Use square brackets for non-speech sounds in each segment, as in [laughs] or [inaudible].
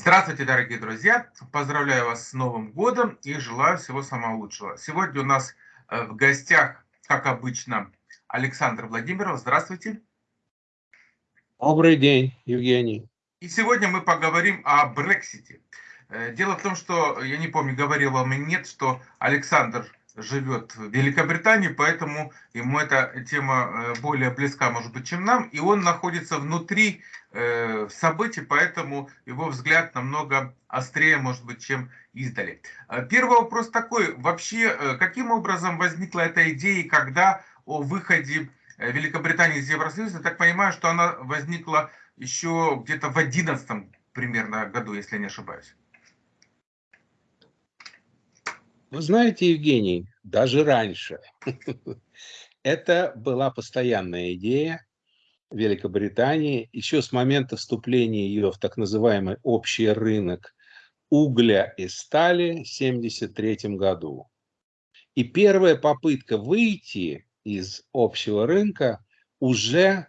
Здравствуйте, дорогие друзья! Поздравляю вас с Новым годом и желаю всего самого лучшего. Сегодня у нас э, в гостях, как обычно, Александр Владимиров. Здравствуйте. Добрый день, Евгений. И сегодня мы поговорим о Брексите. Э, дело в том, что, я не помню, говорил вам или нет, что Александр живет в Великобритании, поэтому ему эта тема э, более близка, может быть, чем нам, и он находится внутри э, событий, поэтому его взгляд намного острее, может быть, чем издали. Э, первый вопрос такой, вообще, каким образом возникла эта идея, когда о выходе Великобритании из Евросоюза, я так понимаю, что она возникла еще где-то в 11 примерно году, если не ошибаюсь. Вы знаете, Евгений, даже раньше. [laughs] Это была постоянная идея Великобритании еще с момента вступления ее в так называемый общий рынок угля и стали в 1973 году. И первая попытка выйти из общего рынка уже э,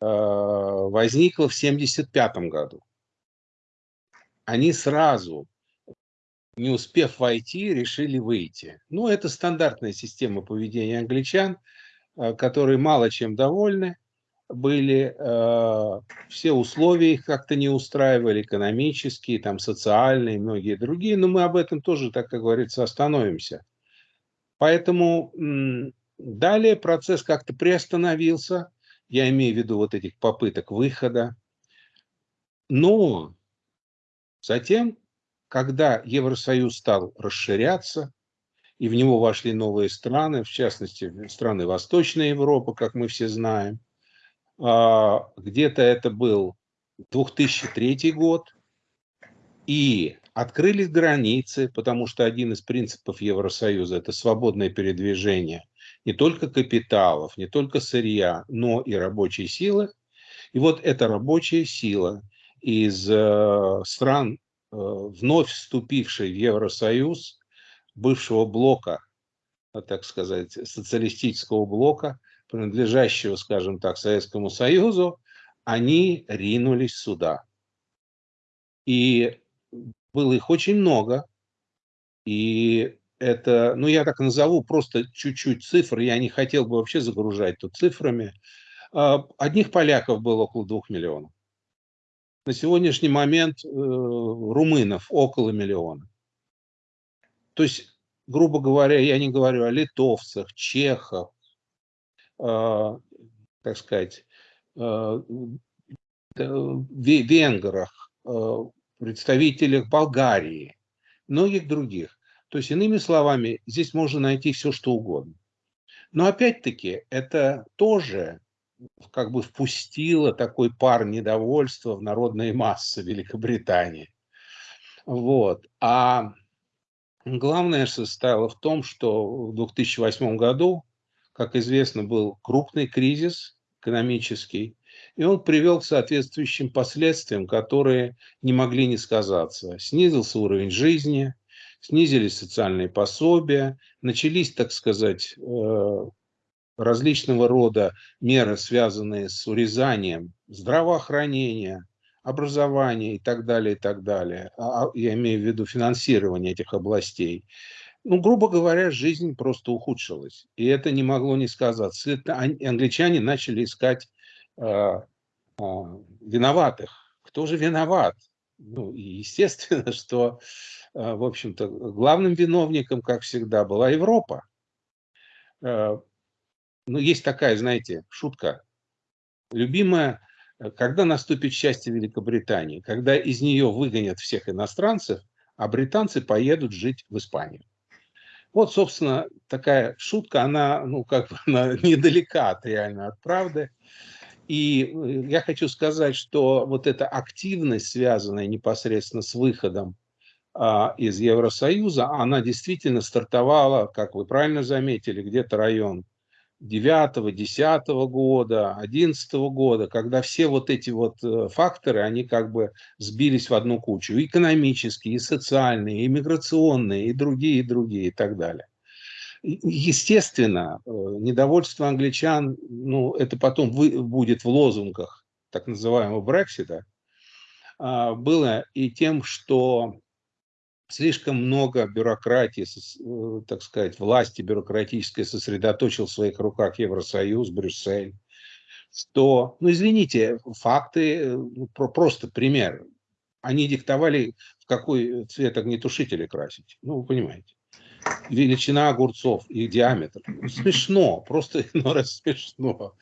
возникла в 1975 году. Они сразу не успев войти, решили выйти. Ну, это стандартная система поведения англичан, э, которые мало чем довольны были, э, все условия их как-то не устраивали, экономические, там, социальные, многие другие, но мы об этом тоже, так как говорится, остановимся. Поэтому далее процесс как-то приостановился, я имею в виду вот этих попыток выхода, но затем когда Евросоюз стал расширяться, и в него вошли новые страны, в частности, страны Восточной Европы, как мы все знаем, а, где-то это был 2003 год, и открылись границы, потому что один из принципов Евросоюза – это свободное передвижение не только капиталов, не только сырья, но и рабочей силы. И вот эта рабочая сила из э, стран вновь вступивший в Евросоюз, бывшего блока, э, так сказать, социалистического блока, принадлежащего, скажем так, Советскому Союзу, они ринулись сюда. И было их очень много. И это, ну я так назову просто чуть-чуть цифр, я не хотел бы вообще загружать тут цифрами. А, одних поляков было около двух миллионов. На сегодняшний момент э, румынов около миллиона. То есть, грубо говоря, я не говорю о литовцах, чехах, э, так сказать, э, венграх, э, представителях Болгарии, многих других. То есть, иными словами, здесь можно найти все, что угодно. Но опять-таки, это тоже как бы впустила такой пар недовольства в народные массы Великобритании. Вот. А главное состояло в том, что в 2008 году, как известно, был крупный кризис экономический, и он привел к соответствующим последствиям, которые не могли не сказаться. Снизился уровень жизни, снизились социальные пособия, начались, так сказать, э, различного рода меры, связанные с урезанием здравоохранения, образования и так далее, и так далее. А, а я имею в виду финансирование этих областей. Ну, грубо говоря, жизнь просто ухудшилась. И это не могло не сказаться. Англичане начали искать э, э, виноватых. Кто же виноват? Ну, и естественно, [laughs] что, э, в общем-то, главным виновником, как всегда, была Европа ну, есть такая, знаете, шутка. Любимая, э, когда наступит счастье Великобритании, когда из нее выгонят всех иностранцев, а британцы поедут жить в Испанию. Вот, собственно, такая шутка, она, ну, как бы, [laughs] она недалека от реально от правды. И э, я хочу сказать, что вот эта активность, связанная непосредственно с выходом а, из Евросоюза, она действительно стартовала, как вы правильно заметили, где-то район 9, 10 года, 11 года, когда все вот эти вот э, факторы, они как бы сбились в одну кучу. Экономические, и социальные, и миграционные, и другие, и другие, и так далее. Естественно, э, недовольство англичан, ну, это потом будет в лозунгах так называемого Брексита, а, было и тем, что слишком много бюрократии, э, так сказать, власти бюрократической сосредоточил в своих руках Евросоюз, Брюссель, что, ну извините, факты, э, ну, просто пример, они диктовали, в какой цвет огнетушители красить, ну вы понимаете величина огурцов, их диаметр. Смешно, просто [laughs] ну, раз смешно.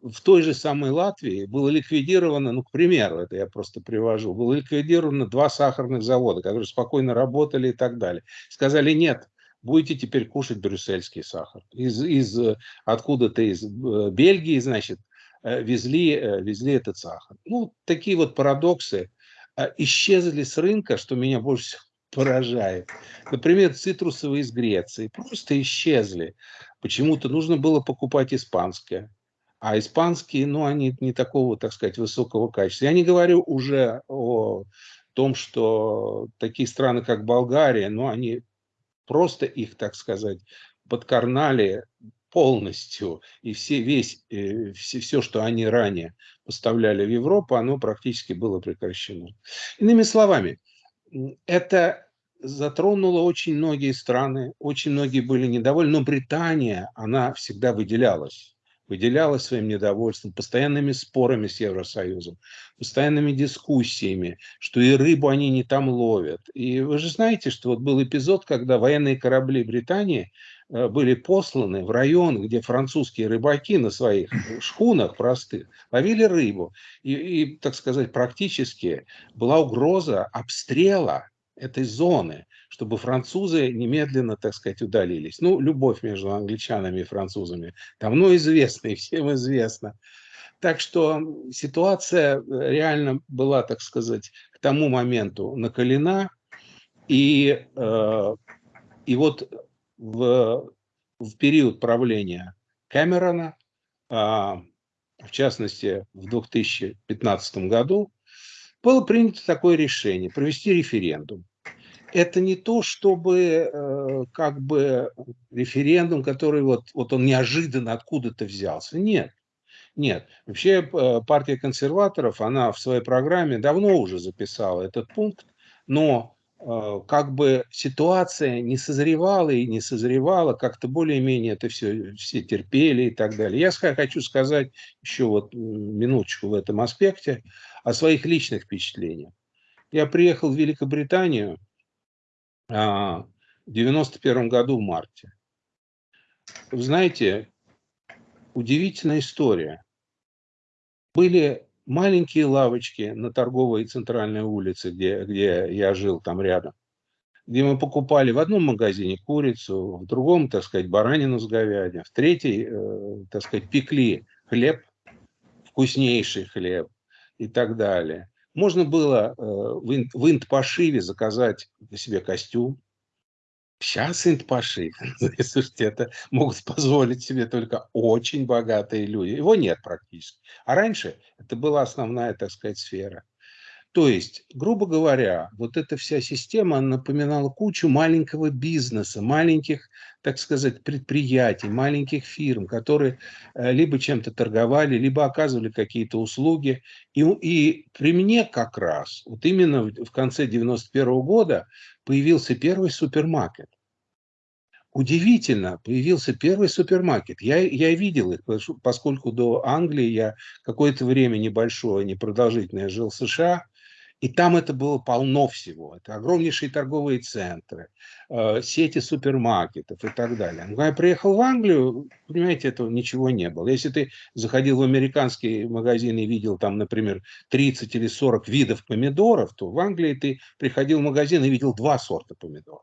В той же самой Латвии было ликвидировано, ну, к примеру, это я просто привожу, было ликвидировано два сахарных завода, которые спокойно работали и так далее. Сказали, нет, будете теперь кушать брюссельский сахар. Из, из откуда-то из э, Бельгии, значит, э, везли, э, везли этот сахар. Ну, такие вот парадоксы исчезли с рынка, что меня больше всего [laughs] поражает. Например, цитрусовые из Греции просто исчезли. Почему-то нужно было покупать испанское. А испанские, ну, они не такого, так сказать, высокого качества. Я не говорю уже о том, что такие страны, как Болгария, ну, они просто их, так сказать, подкарнали полностью. И все, весь, э, все, все, что они ранее поставляли в Европу, оно практически было прекращено. Иными словами, это затронуло очень многие страны, очень многие были недовольны, но Британия, она всегда выделялась выделялась своим недовольством, постоянными спорами с Евросоюзом, постоянными дискуссиями, что и рыбу они не там ловят. И вы же знаете, что вот был эпизод, когда военные корабли Британии э, были посланы в район, где французские рыбаки на своих шхунах простых ловили рыбу. И, и так сказать, практически была угроза обстрела этой зоны, чтобы французы немедленно, так сказать, удалились. Ну, любовь между англичанами и французами давно известна и всем известна. Так что ситуация реально была, так сказать, к тому моменту накалена. И, э, и вот в, в период правления Кэмерона, э, в частности, в 2015 году, было принято такое решение провести референдум это не то, чтобы э, как бы референдум, который вот, вот он неожиданно откуда-то взялся. Нет. Нет. Вообще э, партия консерваторов, она в своей программе давно уже записала этот пункт, но э, как бы ситуация не созревала и не созревала, как-то более-менее это все, все терпели и так далее. Я хочу сказать еще вот минуточку в этом аспекте о своих личных впечатлениях. Я приехал в Великобританию в 91 году в марте. Вы знаете, удивительная история. Были маленькие лавочки на торговой центральной улице, где, где я жил там рядом, где мы покупали в одном магазине курицу, в другом, так сказать, баранину с говядиной, в третий, э, так сказать, пекли хлеб, вкуснейший хлеб и так далее. Можно было э, в инт-пошиве заказать себе костюм. Сейчас инт-пошив, [laughs] слушайте, это могут позволить себе только очень богатые люди. Его нет практически. А раньше это была основная, так сказать, сфера. То есть, грубо говоря, вот эта вся система напоминала кучу маленького бизнеса, маленьких, так сказать, предприятий, маленьких фирм, которые э, либо чем-то торговали, либо оказывали какие-то услуги. И, и при мне как раз, вот именно в конце 91 -го года появился первый супермаркет. Удивительно, появился первый супермаркет. Я, я видел их, поскольку до Англии я какое-то время небольшое, непродолжительное жил в США, и там это было полно всего. Это огромнейшие торговые центры, э, сети супермаркетов и так далее. Но когда я приехал в Англию, понимаете, этого ничего не было. Если ты заходил в американский магазин и видел там, например, 30 или 40 видов помидоров, то в Англии ты приходил в магазин и видел два сорта помидоров.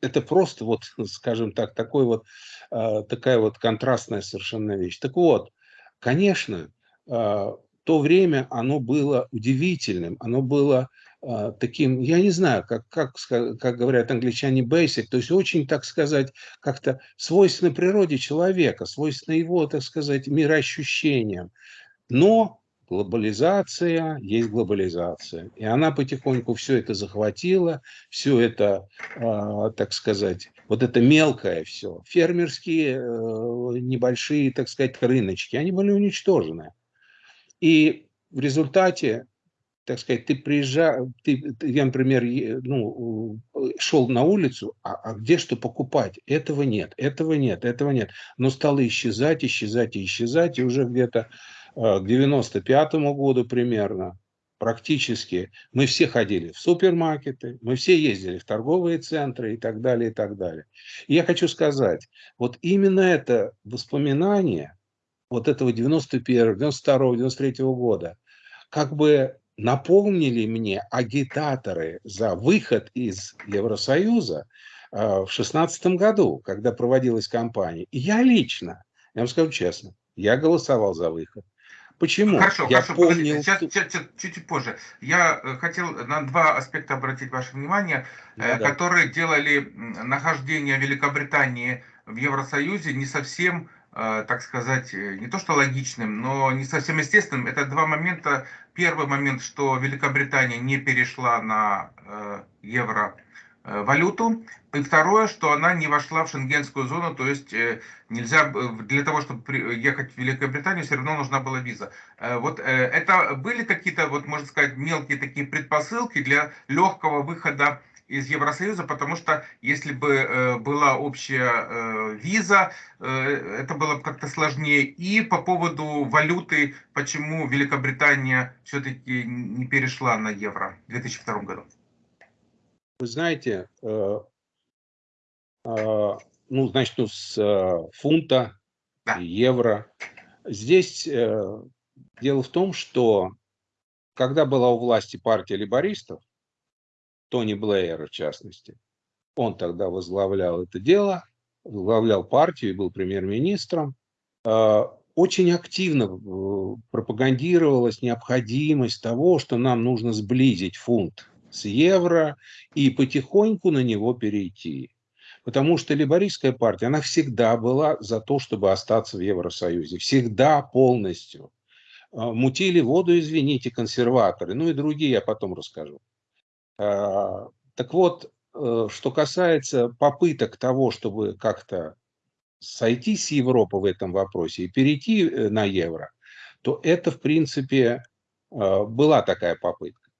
Это просто вот, [laughs] скажем так, такой вот, э, такая вот контрастная совершенно вещь. Так вот, конечно, э, то время оно было удивительным, оно было э, таким, я не знаю, как, как, как говорят англичане, basic, то есть очень, так сказать, как-то свойственно природе человека, свойственно его, так сказать, мироощущениям. Но глобализация есть глобализация. И она потихоньку все это захватила, все это, э, так сказать, вот это мелкое все, фермерские э, небольшие, так сказать, рыночки, они были уничтожены. И в результате так сказать, ты приезжал, ты, я, например, ну, шел на улицу, а, а где что покупать? Этого нет, этого нет, этого нет. Но стало исчезать, исчезать и исчезать, и уже где-то к 95 году примерно практически мы все ходили в супермаркеты, мы все ездили в торговые центры и так далее, и так далее. И я хочу сказать, вот именно это воспоминание вот этого 91 92 93 года как бы напомнили мне агитаторы за выход из Евросоюза э, в 16 году, когда проводилась кампания. И я лично, я вам скажу честно, я голосовал за выход. Почему? Хорошо, я хорошо, помнил... сейчас, чуть, чуть, чуть позже. Я э, хотел на два аспекта обратить ваше внимание, да, э, которые да. делали нахождение Великобритании в Евросоюзе не совсем, э, так сказать, не то что логичным, но не совсем естественным. Это два момента. Первый момент, что Великобритания не перешла на евро Э, валюту. И второе, что она не вошла в шенгенскую зону, то есть э, нельзя, для того, чтобы ехать в Великобританию, все равно нужна была виза. Э, вот это были какие-то, вот можно сказать, мелкие такие предпосылки для легкого выхода из Евросоюза, потому что если бы была общая виза, это было бы как-то сложнее. И по поводу валюты, почему Великобритания все-таки не перешла на евро в 2002 году. Вы знаете, э, э, ну, значит, ну, с э, фунта, евро. Здесь дело в том, что когда была у власти партия либористов, Тони Блэйер в частности, он тогда возглавлял это дело, возглавлял партию и был премьер-министром, очень активно пропагандировалась необходимость того, что нам нужно сблизить фунт с евро и потихоньку на него перейти. Потому что либористская партия, она всегда была за то, чтобы остаться в Евросоюзе. Всегда полностью. А, мутили воду, извините, консерваторы. Ну и другие я потом расскажу. А, так вот, э, что касается попыток того, чтобы как-то сойти с Европы в этом вопросе и перейти э, на евро, то это, в принципе, э, была такая попытка.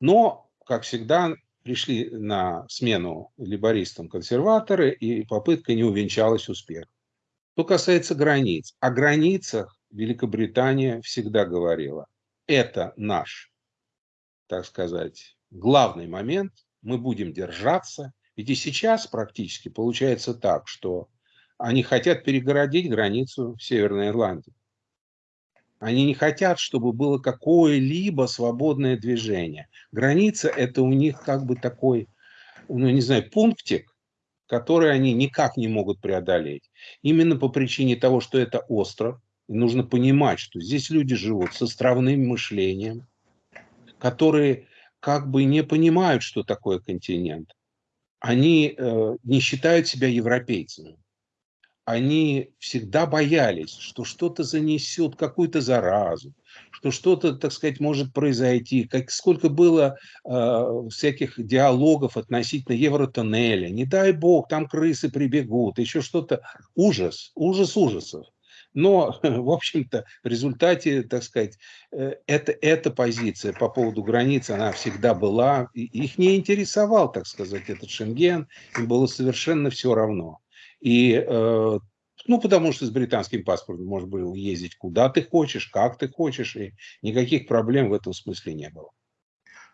Но как всегда, пришли на смену либористам консерваторы, и попытка не увенчалась успехом. Что касается границ. О границах Великобритания всегда говорила. Это наш, так сказать, главный момент. Мы будем держаться. Ведь и сейчас практически получается так, что они хотят перегородить границу Северной Ирландии. Они не хотят, чтобы было какое-либо свободное движение. Граница – это у них как бы такой, ну не знаю, пунктик, который они никак не могут преодолеть. Именно по причине того, что это остров. И нужно понимать, что здесь люди живут с островным мышлением, которые как бы не понимают, что такое континент. Они э, не считают себя европейцами они всегда боялись, что что-то занесет какую-то заразу, что что-то, так сказать, может произойти. Как, сколько было э, всяких диалогов относительно Евротоннеля. Не дай бог, там крысы прибегут, еще что-то. Ужас, ужас ужасов. Но, [laughs] в общем-то, в результате, так сказать, э, это, эта позиция по поводу границ, она всегда была. Их не интересовал, так сказать, этот Шенген. Им было совершенно все равно. И, э, ну, потому что с британским паспортом можно было ездить куда ты хочешь, как ты хочешь, и никаких проблем в этом смысле не было.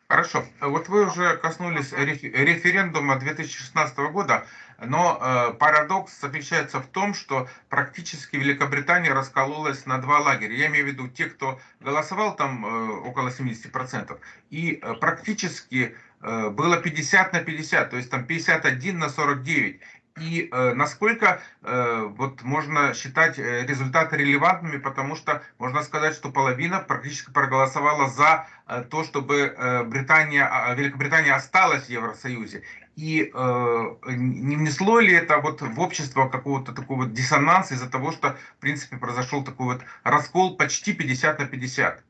Хорошо. Вот вы уже коснулись референдума 2016 года, но э, парадокс заключается в том, что практически Великобритания раскололась на два лагеря. Я имею в виду те, кто голосовал там э, около 70%, и э, практически было 50 на 50, то есть там 51 на 49 и э, насколько э, вот можно считать э, результаты релевантными, потому что можно сказать, что половина практически проголосовала за то, чтобы Британия, э, Великобритания осталась в Евросоюзе. И э, не внесло ли это вот в общество какого-то такого диссонанса из-за того, что в принципе произошел такой вот раскол почти 50 на 50?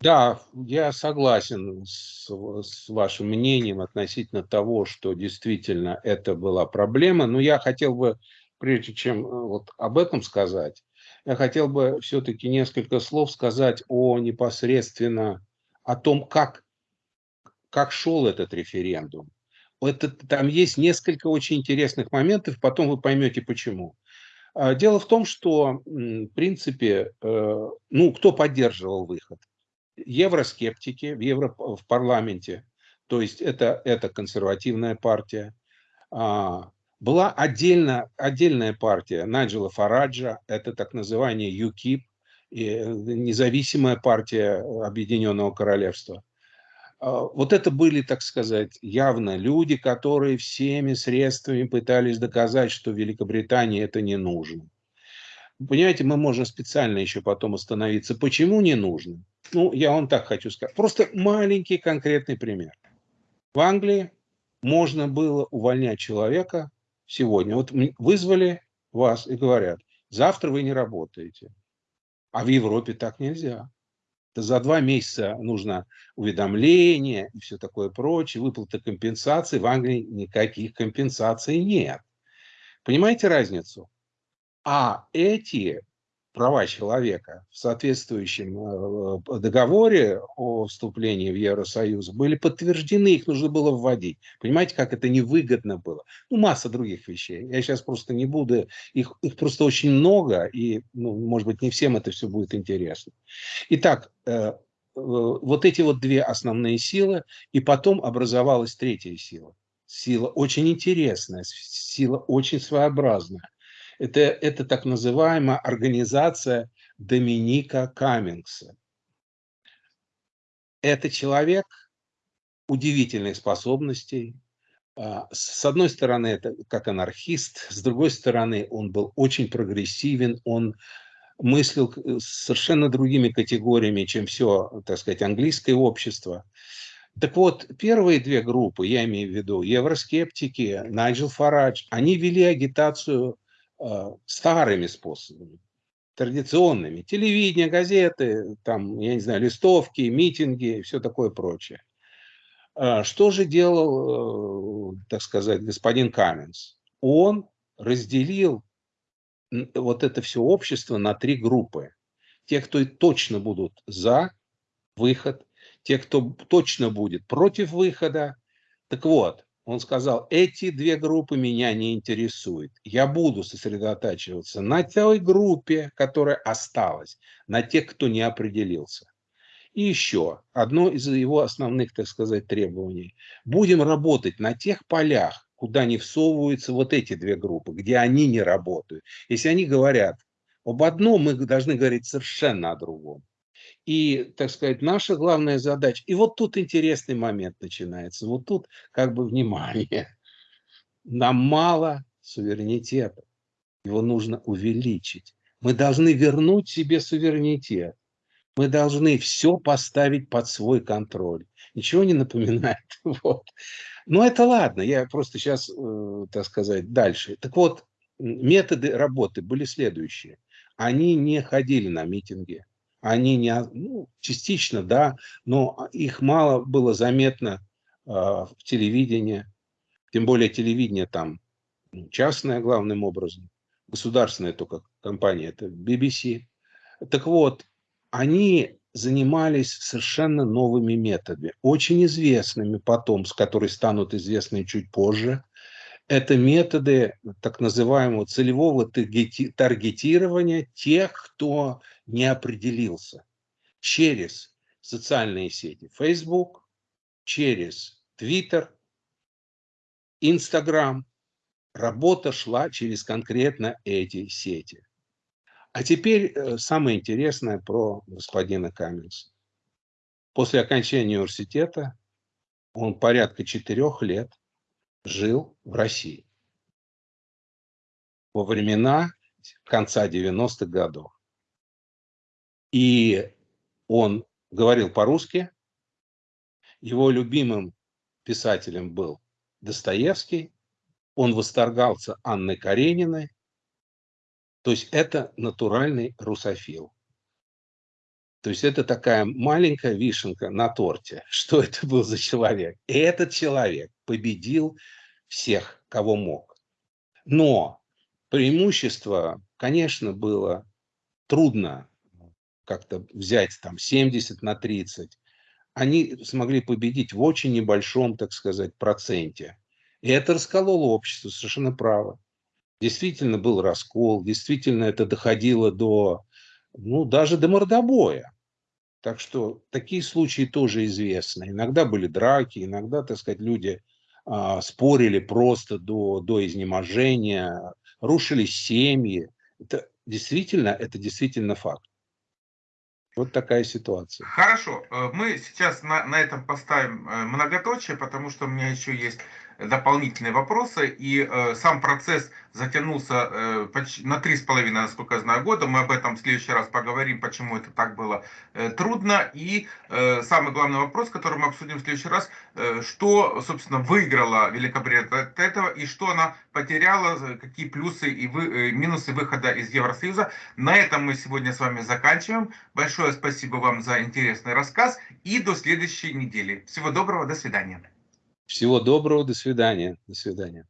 Да, я согласен с, с вашим мнением относительно того, что действительно это была проблема. Но я хотел бы, прежде чем э, вот об этом сказать, я хотел бы все-таки несколько слов сказать о непосредственно о том, как, как шел этот референдум. Это, там есть несколько очень интересных моментов, потом вы поймете почему. А, дело в том, что, в принципе, э, ну, кто поддерживал выход? Евроскептики в, Евро, в парламенте, то есть это, это консервативная партия. А, была отдельно, отдельная партия Наджела Фараджа, это так называемый ЮКИП, э, независимая партия Объединенного Королевства. А, вот это были, так сказать, явно люди, которые всеми средствами пытались доказать, что Великобритании это не нужно. Понимаете, мы можем специально еще потом остановиться. Почему не нужно? Ну, я вам так хочу сказать. Просто маленький конкретный пример. В Англии можно было увольнять человека сегодня. Вот вызвали вас и говорят, завтра вы не работаете. А в Европе так нельзя. За два месяца нужно уведомление и все такое прочее, выплата компенсации. В Англии никаких компенсаций нет. Понимаете разницу? А эти права человека в соответствующем э, договоре о вступлении в Евросоюз были подтверждены, их нужно было вводить. Понимаете, как это невыгодно было? Ну, масса других вещей. Я сейчас просто не буду, их, их просто очень много, и, ну, может быть, не всем это все будет интересно. Итак, э, э, вот эти вот две основные силы, и потом образовалась третья сила. Сила очень интересная, сила очень своеобразная. Это, это так называемая организация Доминика Каммингса. Это человек удивительных способностей. А, с одной стороны, это как анархист, с другой стороны, он был очень прогрессивен, он мыслил совершенно другими категориями, чем все, так сказать, английское общество. Так вот, первые две группы, я имею в виду евроскептики, Найджел Фарадж, они вели агитацию старыми способами, традиционными. Телевидение, газеты, там, я не знаю, листовки, митинги, все такое прочее. А что же делал, э, так сказать, господин Каменс? Он разделил вот это все общество на три группы. Те, кто точно будут за выход, те, кто точно будет против выхода. Так вот, он сказал, эти две группы меня не интересуют. Я буду сосредотачиваться на той группе, которая осталась, на тех, кто не определился. И еще одно из его основных, так сказать, требований. Будем работать на тех полях, куда не всовываются вот эти две группы, где они не работают. Если они говорят об одном, мы должны говорить совершенно о другом. И, так сказать, наша главная задача. И вот тут интересный момент начинается. Вот тут как бы внимание. Нам мало суверенитета. Его нужно увеличить. Мы должны вернуть себе суверенитет. Мы должны все поставить под свой контроль. Ничего не напоминает. [laughs] Вот. Но это ладно, я просто сейчас, э, так сказать, дальше. Так вот, методы работы были следующие. Они не ходили на митинги, они не, ну, частично, да, но их мало было заметно э, в телевидении, тем более телевидение там ну, частное главным образом, государственная только компания, это BBC. Так вот, они занимались совершенно новыми методами, очень известными потом, с которыми станут известны чуть позже. Это методы так называемого целевого таргетирования тех, кто не определился через социальные сети Facebook, через Twitter, Instagram. Работа шла через конкретно эти сети. А теперь э, самое интересное про господина Каменса. После окончания университета он порядка четырех лет жил в России. Во времена конца 90-х годов. И он говорил по-русски. Его любимым писателем был Достоевский. Он восторгался Анной Карениной. То есть это натуральный русофил. То есть это такая маленькая вишенка на торте, [laughs] что это был за человек. И этот человек победил всех, кого мог. Но преимущество, конечно, было трудно как-то взять там 70 на 30, они смогли победить в очень небольшом, так сказать, проценте. И это раскололо общество, совершенно право. Действительно был раскол, действительно это доходило до, ну, даже до мордобоя. Так что такие случаи тоже известны. Иногда были драки, иногда, так сказать, люди спорили просто до, до изнеможения, рушились семьи. Это действительно, это действительно факт. Вот такая ситуация. Хорошо, э, мы сейчас на, на этом поставим э, многоточие, потому что у меня еще есть дополнительные вопросы, и э, сам процесс затянулся э, почти на три с половиной, насколько я знаю, года. Мы об этом в следующий раз поговорим, почему это так было э, трудно. И э, самый главный вопрос, который мы обсудим в следующий раз, э, что, собственно, выиграла Великобритания от этого, и что она потеряла, какие плюсы и вы, э, минусы выхода из Евросоюза. На этом мы сегодня с вами заканчиваем. Большое спасибо вам за интересный рассказ, и до следующей недели. Всего доброго, до свидания. Всего доброго, до свидания. До свидания.